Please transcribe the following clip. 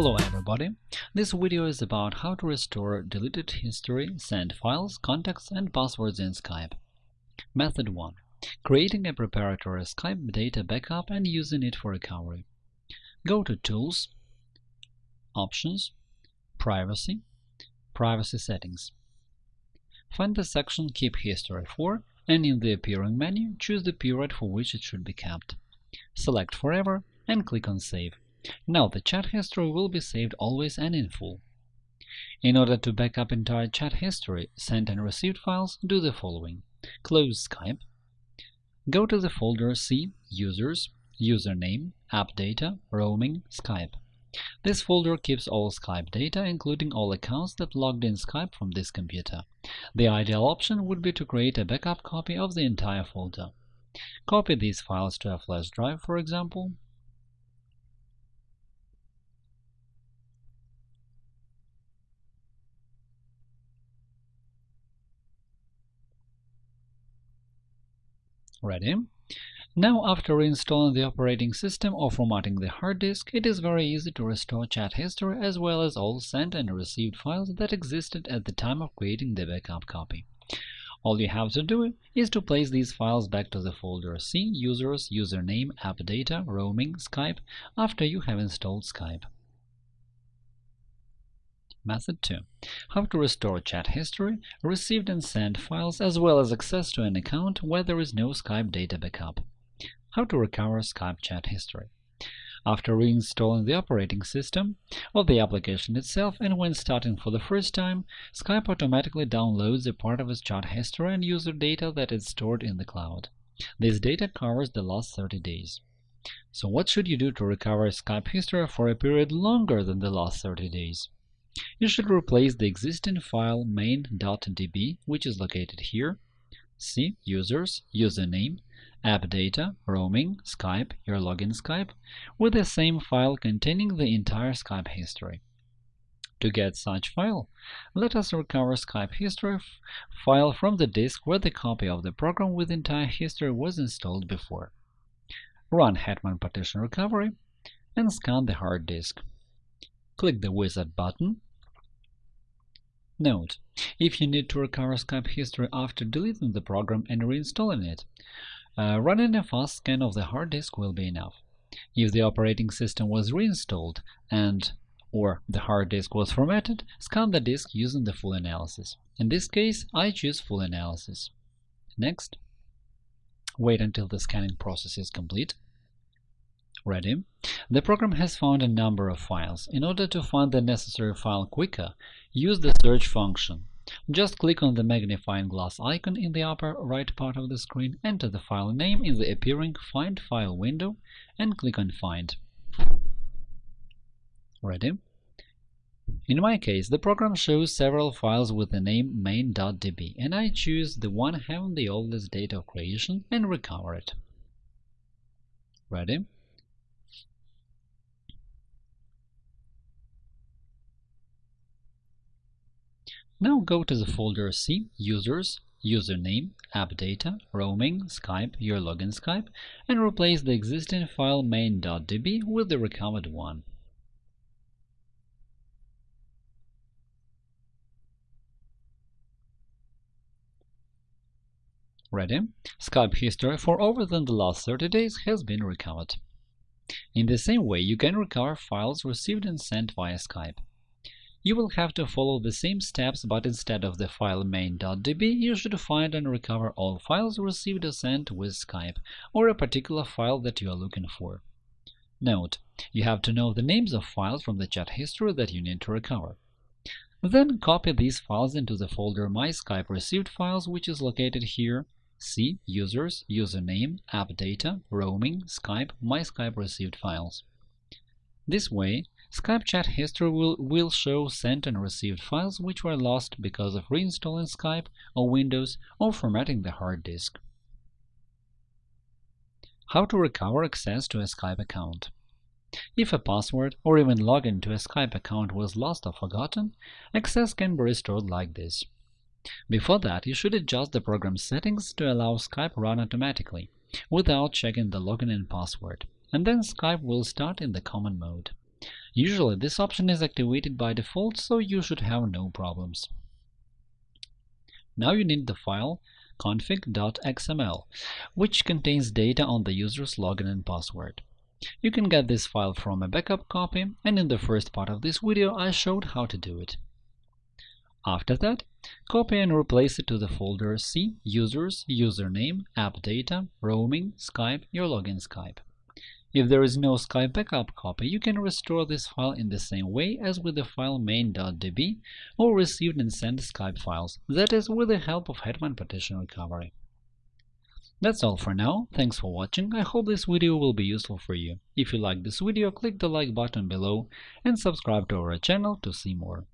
Hello everybody! This video is about how to restore deleted history, sent files, contacts, and passwords in Skype. Method 1. Creating a preparatory Skype data backup and using it for recovery. Go to Tools, Options, Privacy, Privacy Settings. Find the section Keep History for and in the appearing menu choose the period for which it should be kept. Select Forever and click on Save. Now the chat history will be saved always and in full. In order to back up entire chat history, sent and received files, do the following. Close Skype. Go to the folder C Users, Username, App Data, Roaming, Skype. This folder keeps all Skype data, including all accounts that logged in Skype from this computer. The ideal option would be to create a backup copy of the entire folder. Copy these files to a flash drive, for example, Ready? Now, after reinstalling the operating system or formatting the hard disk, it is very easy to restore chat history as well as all sent and received files that existed at the time of creating the backup copy. All you have to do is to place these files back to the folder C Users, Username, App Data, Roaming, Skype after you have installed Skype. Method 2. How to restore chat history, received and sent files, as well as access to an account where there is no Skype data backup. How to recover Skype chat history. After reinstalling the operating system or the application itself and when starting for the first time, Skype automatically downloads a part of its chat history and user data that is stored in the cloud. This data covers the last 30 days. So what should you do to recover Skype history for a period longer than the last 30 days? You should replace the existing file main.db, which is located here, C users, username, app data, roaming, Skype, your login Skype, with the same file containing the entire Skype history. To get such file, let us recover Skype history file from the disk where the copy of the program with entire history was installed before. Run Hetman Partition Recovery and scan the hard disk. Click the Wizard button Note: If you need to recover Skype history after deleting the program and reinstalling it, uh, running a fast scan of the hard disk will be enough. If the operating system was reinstalled and or the hard disk was formatted, scan the disk using the full analysis. In this case, I choose full analysis. Next. Wait until the scanning process is complete. Ready? The program has found a number of files. In order to find the necessary file quicker, use the search function. Just click on the magnifying glass icon in the upper right part of the screen, enter the file name in the appearing Find File window, and click on Find. Ready? In my case, the program shows several files with the name main.db, and I choose the one having the oldest date of creation and recover it. Ready? Now go to the folder C Users, Username, App Data, Roaming, Skype, your login Skype, and replace the existing file main.db with the recovered one. Ready? Skype history for over than the last 30 days has been recovered. In the same way, you can recover files received and sent via Skype. You will have to follow the same steps, but instead of the file main.db, you should find and recover all files received or sent with Skype, or a particular file that you are looking for. Note: You have to know the names of files from the chat history that you need to recover. Then copy these files into the folder My Skype Received Files, which is located here. C Users, Username, App Data, Roaming, Skype, My Skype Received Files. This way, Skype chat history will, will show sent and received files which were lost because of reinstalling Skype or Windows or formatting the hard disk. How to recover access to a Skype account If a password or even login to a Skype account was lost or forgotten, access can be restored like this. Before that, you should adjust the program's settings to allow Skype run automatically, without checking the login and password, and then Skype will start in the common mode. Usually this option is activated by default, so you should have no problems. Now you need the file config.xml, which contains data on the user's login and password. You can get this file from a backup copy, and in the first part of this video I showed how to do it. After that, copy and replace it to the folder C Users, Username, App Data, Roaming, Skype, your login Skype. If there is no Skype backup copy, you can restore this file in the same way as with the file main.db or received and sent Skype files, that is, with the help of Hetman Partition Recovery. That's all for now, thanks for watching, I hope this video will be useful for you. If you like this video, click the like button below and subscribe to our channel to see more.